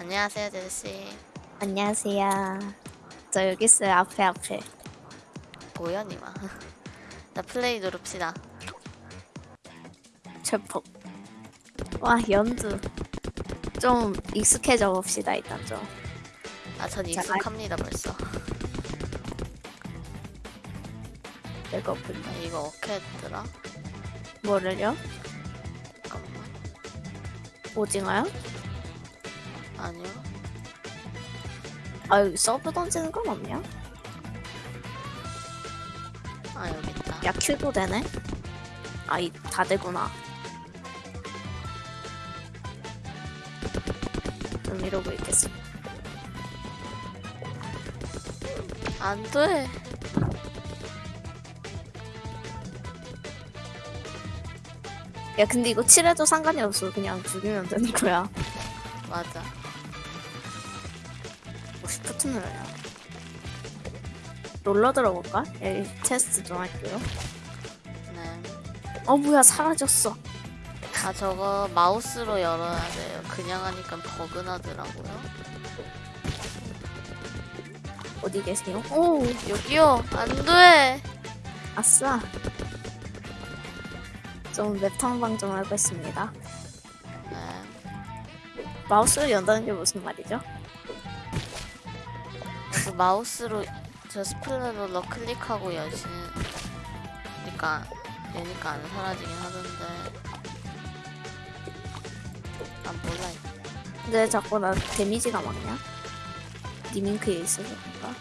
안녕하세요, 제시. 안녕하세요. 저 여기 있어요. 앞에 앞에. 뭐야, 니마. 자, 플레이 누릅시다. 철폭. 와 연두. 좀 익숙해져 봅시다 일단 좀. 아, 전 자, 익숙합니다, 벌써. 배고픈데. 아, 이거 어떻게 했더라? 뭐를요? 잠깐만. 오징어요? 아니요. 아 여기 서브 던지는 건 없냐? 아, 여기 있다. 야 Q도 되네. 아이 다 되구나. 좀 이러고 있겠어. 안 돼. 야 근데 이거 칠해도 상관이 없어. 그냥 죽이면 되는 거야. 맞아. 뭐 shift 눌러야. 롤러 들어볼까? 여기 테스트 좀 할게요. 네. 어 뭐야 사라졌어. 아, 저거 마우스로 열어야 돼요. 그냥 하니까 버그 나더라고요. 어디 계세요? 오 여기요! 안 돼! 아싸. 좀 맵탐방 좀 해보겠습니다. 네. 마우스로 연다는 게 무슨 말이죠? 그 마우스로 저 스플래롤러 클릭하고 여시는 그러니까 얘니까 안 사라지긴 하던데 난 몰라 근데 자꾸 나 데미지가 막냐? 니밍크에 있어서 그런가?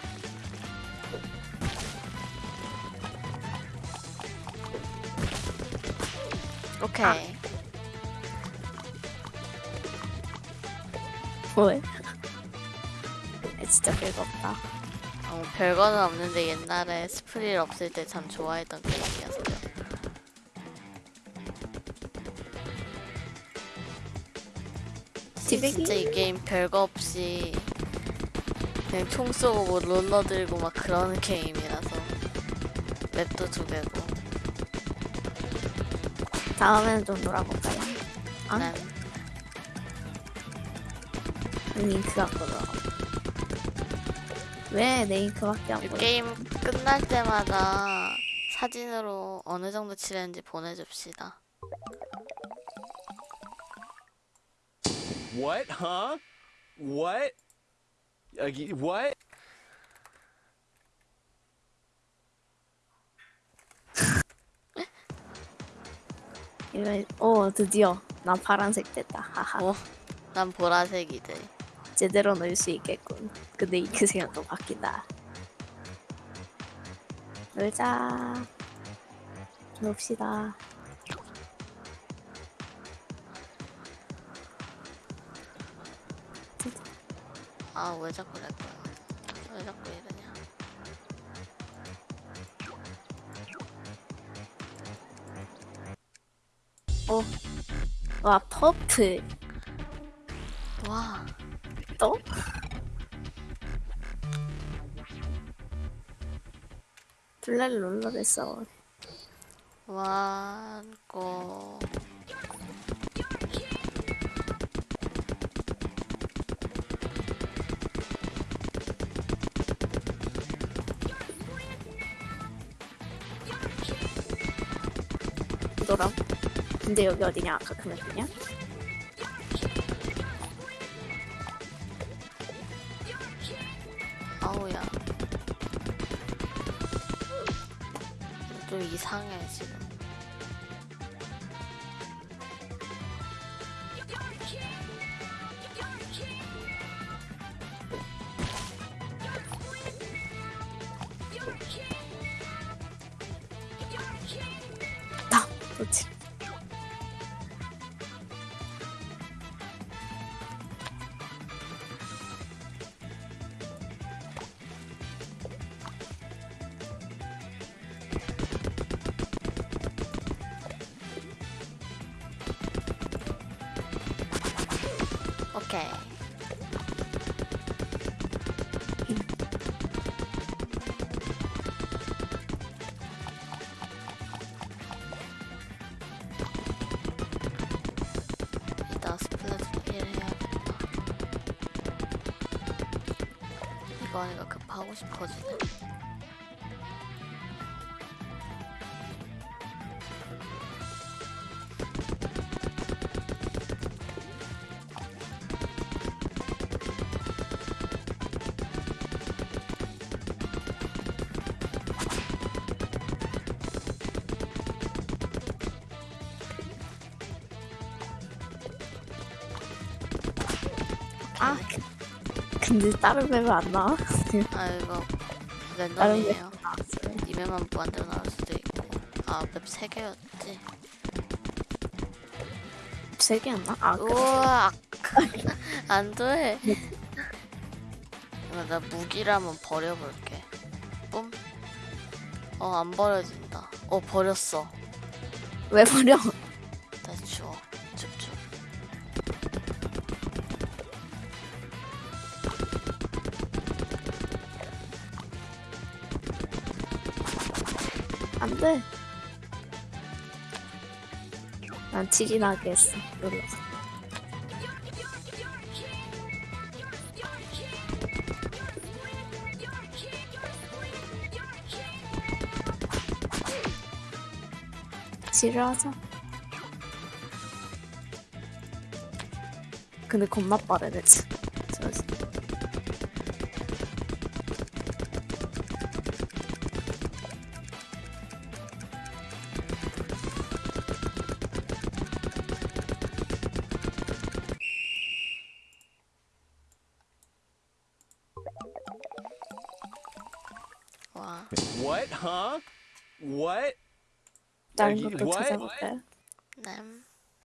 오케이 아. 뭐해? 진짜 별거 없다. 어, 별거는 없는데 옛날에 스프릴 없을 때 참 좋아했던 게임이었어요? 진짜 이 게임 별거 없이 그냥 총 쏘고 뭐 롤러 들고 막 그러는 게임이라서 맵도 두 개고 다음에는 좀 놀아볼까요? 아? 난 링크 갖고 놀아. 왜 링크밖에 안이 보여? 게임 끝날 때마다 사진으로 어느 정도 칠했는지 보내줍시다. What? Huh? What? What? 이거 오 드디어 나 파란색 됐다. 하하. 오, 난 보라색이지. 제대로 넣을 수 있겠군. 근데 잉크색은 또 바뀐다. 놀자. 놉시다. 아, 왜 자꾸 내 거야? 왜 자꾸 이러냐? 오. 와 퍼플 와, 또? 블랙 롤러를 써. 완고. 이거랑. 근데 여기 어디냐? 아까 그 맵이냐? 좀 이상해, 지금. 나 그렇 오케이. 이따 스플래시 피를 해야겠다. 이거 아이가 급하고 싶어지네. 아 근데 다른 맵은 안 나와? 아 이거 랜덤이에요. 나왔어요. 이메만 무한대로 나올 수도 있고. 아맵 3개였지. 세 개였나? 아 그래. 우와 안돼. 나 무기를 한번 버려볼게. 뿜. 어안 버려진다. 어 버렸어. 왜 버려? 안 돼. 난 치긴 하겠어. 눌러서. 치료하자. 근데 겁나 빠르네, 진- 저 와. What? Huh? What? 다른 what? 찾아볼까요? 램.